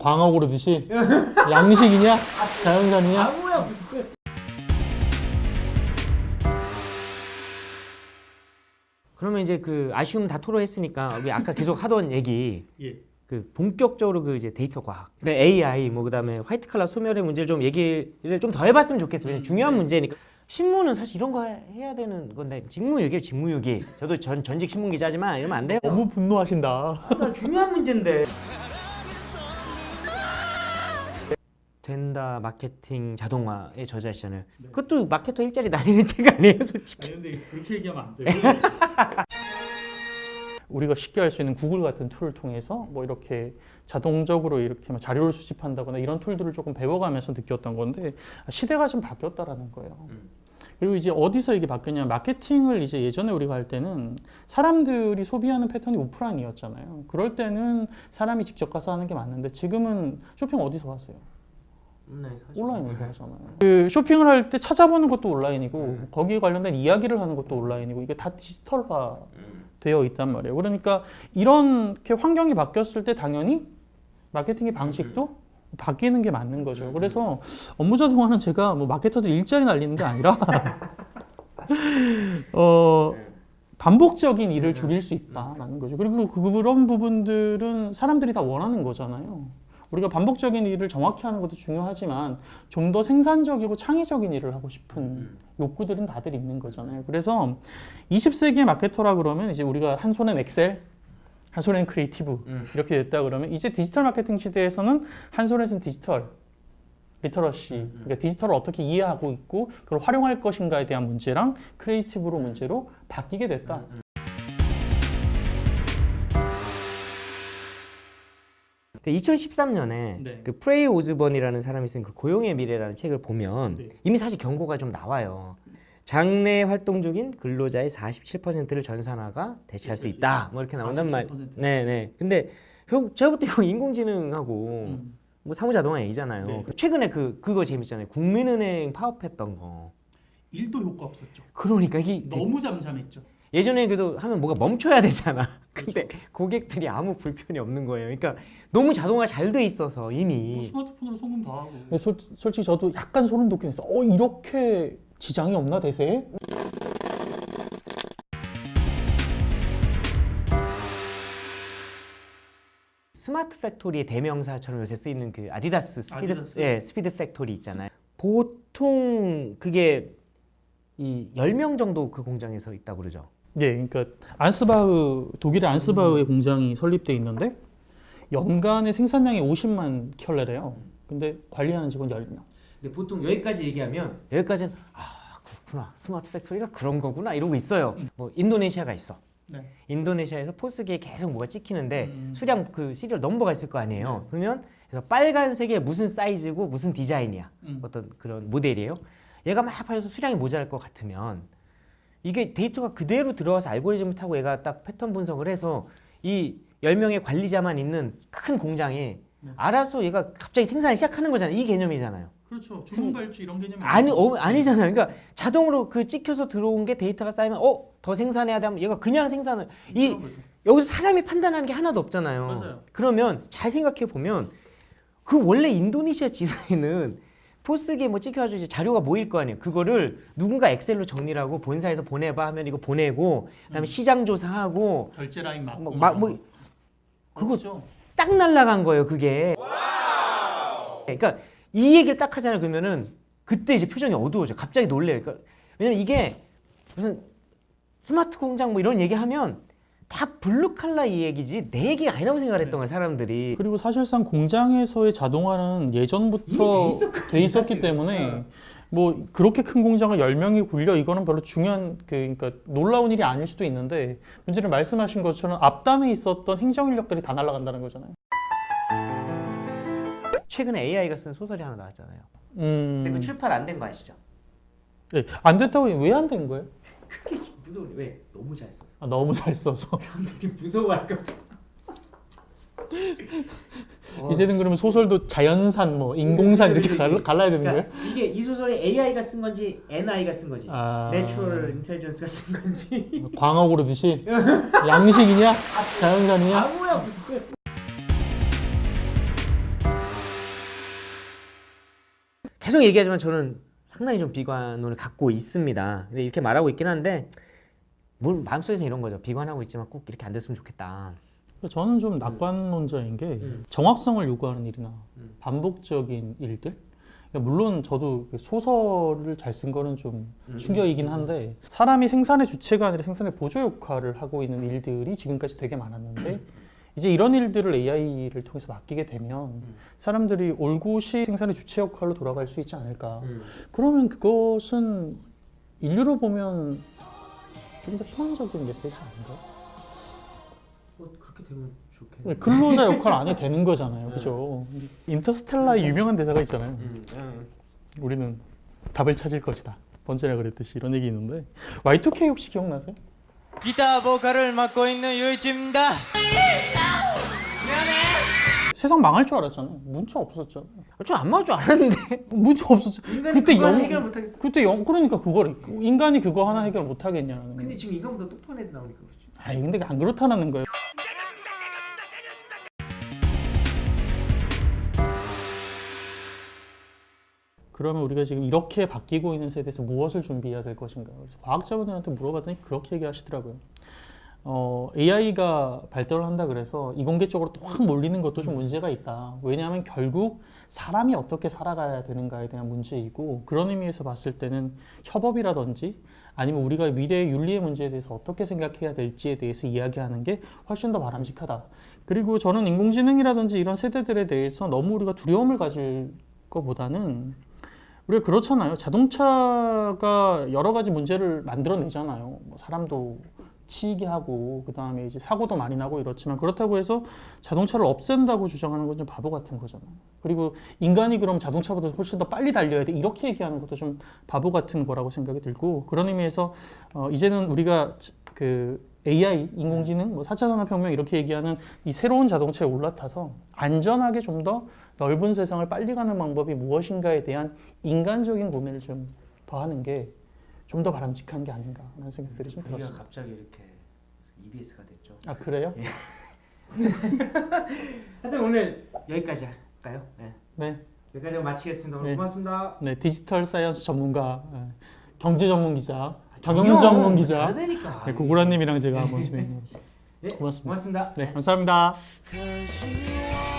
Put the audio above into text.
광어 고르듯이 양식이냐 자연산이냐 아무야 무슨 그러면 이제 그 아쉬움 다 토로했으니까 우리 아까 계속 하던 얘기 예. 그 본격적으로 그 이제 데이터 과학, 그다음에 AI 뭐 그다음에 화이트 칼라 소멸의 문제를 좀 얘기를 좀 더 해봤으면 좋겠어요. 왜냐면 중요한 문제니까. 신문은 사실 이런 거 해- 해야 되는 건데 직무유기예요, 직무유기. 저도 전 전직 신문 기자지만 이러면 안 돼요. 너무 분노하신다 나 중요한 문제인데. 된다 마케팅 자동화의 저자시잖아요. 그것도 마케터 일자리 다니는 책 아니에요, 솔직히. 근데 그렇게 얘기하면 안 돼요 우리가 쉽게 할 수 있는 구글 같은 tool을 통해서 뭐 이렇게 자동적으로 이렇게 막 자료를 수집한다거나 이런 tool들을 조금 배워가면서 느꼈던 건데 시대가 좀 바뀌었다라는 거예요. 그리고 이제 어디서 이게 바뀌었냐면 마케팅을 이제 예전에 우리가 할 때는 사람들이 소비하는 패턴이 오프라인이었잖아요. 그럴 때는 사람이 직접 가서 하는 게 맞는데 지금은 쇼핑 어디서 하세요? 온라인에서 하잖아요. 그 쇼핑을 할 때 찾아보는 것도 온라인이고 거기에 관련된 이야기를 하는 것도 온라인이고 이게 다 디지털화 되어 있단 말이에요. 그러니까 이렇게 환경이 바뀌었을 때 당연히 마케팅의 방식도 바뀌는 게 맞는 거죠. 그래서 업무 자동화는 제가 뭐 마케터들 일자리 날리는 게 아니라 어 반복적인 일을 줄일 수 있다라는 거죠. 그리고 그- 그런 부분들은 사람들이 다 원하는 거잖아요. 우리가 반복적인 일을 정확히 하는 것도 중요하지만 좀 더 생산적이고 창의적인 일을 하고 싶은 욕구들은 다들 있는 거잖아요. 그래서 20세기의 마케터라 그러면 이제 우리가 한 손엔 엑셀, 한 손엔 creative 이렇게 됐다 그러면 이제 디지털 마케팅 시대에서는 한 손에서는 digital literacy, 그러니까 디지털을 어떻게 이해하고 있고 그걸 활용할 것인가에 대한 문제랑 creative로 문제로 바뀌게 됐다. 2013년에 네. 그 프레이 오즈번이라는 사람이 쓴 그 고용의 미래라는 책을 보면 네. 이미 사실 경고가 좀 나와요. 장래 활동 중인 근로자의 47%를 전산화가 대체할 수 있다. 뭐 이렇게 나온단 말. 47%. 네, 네. 근데 형 제가 볼때 이거 인공지능하고 음. 뭐 사무자동화 얘기잖아요. 네. 최근에 그 그거 재밌잖아요. 국민은행 파업했던 거. 일도 효과 없었죠. 그러니까 이게 너무 잠잠했죠. 예전에 그래도 하면 뭐가 멈춰야 되잖아. 근데 고객들이 아무 불편이 없는 거예요. 그러니까 너무 자동화 잘 돼 있어서 이미 스마트폰으로 송금 다 하고. 솔, 솔직히 저도 약간 소름 돋긴 했어. 어 이렇게 지장이 없나 대세에? smart factory의 대명사처럼 요새 쓰이는 그 아디다스 스피드 아디다스? 예, speed factory 있잖아요. 보통 그게 이 10명 정도 그 공장에서 있다고 그러죠. 예, 그러니까 안스바흐 독일의 안스바흐의 공장이 설립돼 있는데 연간의 생산량이 50만 켤레래요. 근데 관리하는 직원 10명. 근데 보통 여기까지 얘기하면 여기까지는 아, 그렇구나. 스마트 팩토리가 그런 거구나. 이러고 있어요. 뭐 인도네시아가 있어. 네. 인도네시아에서 포스기에 계속 뭐가 찍히는데 음. 수량 그 시리얼 넘버가 있을 거 아니에요. 그러면 그래서 빨간색에 무슨 사이즈고 무슨 디자인이야. 음. 어떤 그런 모델이에요. 얘가 막 팔려서 수량이 모자랄 것 같으면 이게 데이터가 그대로 들어와서 알고리즘을 타고 얘가 딱 패턴 분석을 해서 이 10명의 관리자만 있는 큰 공장에 네. 알아서 얘가 갑자기 생산을 시작하는 거잖아요. 이 개념이잖아요. 그렇죠. 주문 발주 이런 개념이 아니 어, 아니잖아요. 그러니까 자동으로 그 찍혀서 들어온 게 데이터가 쌓이면 어 더 생산해야 되면 얘가 그냥 생산을 이 여기서 사람이 판단하는 게 하나도 없잖아요. 맞아요. 그러면 잘 생각해 보면 그 원래 인도네시아 지사에는 포스기에 뭐 찍혀가지고 이제 자료가 모일 거 아니에요. 그거를 누군가 엑셀로 정리를 하고 본사에서 보내봐 하면 이거 보내고 그다음에 시장 조사하고 결재 라인 맡고 뭐, 막, 뭐 그거 그렇죠. 싹 날라간 거예요. 그게. 그러니까 이 얘기를 딱 하잖아요. 그러면은 그때 이제 표정이 어두워져. 갑자기 놀래요. 그러니까 왜냐면 이게 무슨 스마트 공장 뭐 이런 얘기하면 다 블루 칼라 이 얘기지 내 얘기가 아니라고 생각을 했던 거야 사람들이. 그리고 사실상 공장에서의 자동화는 예전부터 돼 있었기. 때문에 네. 뭐 그렇게 큰 공장을 10명이 굴려 이거는 별로 중요한 그 그러니까 놀라운 일이 아닐 수도 있는데 문제는 말씀하신 것처럼 앞단에 있었던 행정 인력들이 다 날아간다는 거잖아요. 최근에 AI가 쓴 소설이 하나 나왔잖아요. 음. 근데 그 출판 안 된 거 아시죠? 네, 안 됐다고 왜 안 된 거예요? 무서운 왜 너무 잘 써서. 아 너무 잘 써서. 사람들이 무서워할까 어. 이제는 그러면 소설도 자연산, 뭐 인공산 그렇죠, 이렇게 그렇죠. 갈라, 야 되는 그러니까 거예요? 이게 이 소설이 AI가 쓴 건지 NI가 쓴 건지 아. Natural Intelligence가 쓴 건지 뭐 광어구로 듯이 양식이냐? 자연산이냐? 아무야 무슨 계속 얘기하지만 저는 상당히 좀 비관론을 갖고 있습니다. 이렇게 말하고 있긴 한데 뭘 마음속에서 이런 거죠. 비관하고 있지만 꼭 이렇게 안 됐으면 좋겠다. 저는 좀 낙관론자인 게 음. 정확성을 요구하는 일이나 음. 반복적인 일들. 그러니까 물론 저도 그 소설을 잘 쓴 거는 좀 음. 충격이긴 한데 사람이 생산의 주체가 아니라 생산의 보조 역할을 하고 있는 일들이 지금까지 되게 많았는데 이제 이런 일들을 AI를 통해서 맡기게 되면 음. 사람들이 올곧이 생산의 주체 역할로 돌아갈 수 있지 않을까. 음. 그러면 그것은 인류로 보면 좀더 희망적인 메시지 아닌가요? 뭐 그렇게 되면 좋겠네. 네, 근로자 역할 안 해도 되는 거잖아요. 네. 그죠? 인터스텔라의 유명한 대사가 있잖아요. 음. 음. 우리는 답을 찾을 것이다. 번째라 그랬듯이 이런 얘기 있는데 Y2K 혹시 기억나세요? 기타 보컬을 맡고 있는 유이치입니다. 세상 망할 줄 알았잖아요. 문자 없었잖아요. 좀안 맞을 줄 알았는데. 문자 없었죠. 그때 영 못하겠어. 그때 영 그러니까 그걸 인간이 그거 하나 해결 못 하겠냐는. 근데 지금 인간보다 똑똑한 애들 나오니까 그렇지. 아니 근데 안 그렇다는 거예요. 그러면 우리가 지금 이렇게 바뀌고 있는 세대에서 무엇을 준비해야 될 것인가? 그래서 과학자분들한테 물어봤더니 그렇게 얘기하시더라고요. 어, AI가 발달을 한다 그래서 이공계 쪽으로 또 확 몰리는 것도 좀 문제가 있다. 왜냐하면 결국 사람이 어떻게 살아가야 되는가에 대한 문제이고 그런 의미에서 봤을 때는 협업이라든지 아니면 우리가 미래의 윤리의 문제에 대해서 어떻게 생각해야 될지에 대해서 이야기하는 게 훨씬 더 바람직하다. 그리고 저는 인공지능이라든지 이런 세대들에 대해서 너무 우리가 두려움을 가질 것보다는 우리가 그렇잖아요. 자동차가 여러 가지 문제를 만들어내잖아요. 뭐 사람도 치이게 하고 그 다음에 이제 사고도 많이 나고 이렇지만 그렇다고 해서 자동차를 없앤다고 주장하는 건 좀 바보 같은 거잖아요. 그리고 인간이 그럼 자동차보다 훨씬 더 빨리 달려야 돼 이렇게 얘기하는 것도 좀 바보 같은 거라고 생각이 들고 그런 의미에서 어, 이제는 우리가 지- 그 AI 인공지능 뭐 4차 산업혁명 이렇게 얘기하는 이 새로운 자동차에 올라타서 안전하게 좀 더 넓은 세상을 빨리 가는 방법이 무엇인가에 대한 인간적인 고민을 좀 더 하는 게 좀 더 바람직한 게 아닌가라는 생각들이 좀 우리가 들었어요. 갑자기 이렇게 EBS가 됐죠. 아 그래요? 하여튼 오늘 여기까지 할까요? 네. 네, 여기까지 마치겠습니다. 오늘 네. 고맙습니다. 네 디지털 사이언스 전문가, 예, 경제 전문 기자, 경영 경영 전문 기자, 네, 고고라님이랑 제가 한번 진행해봤습니다. 네, 고맙습니다. 고맙습니다. 네, 감사합니다. Are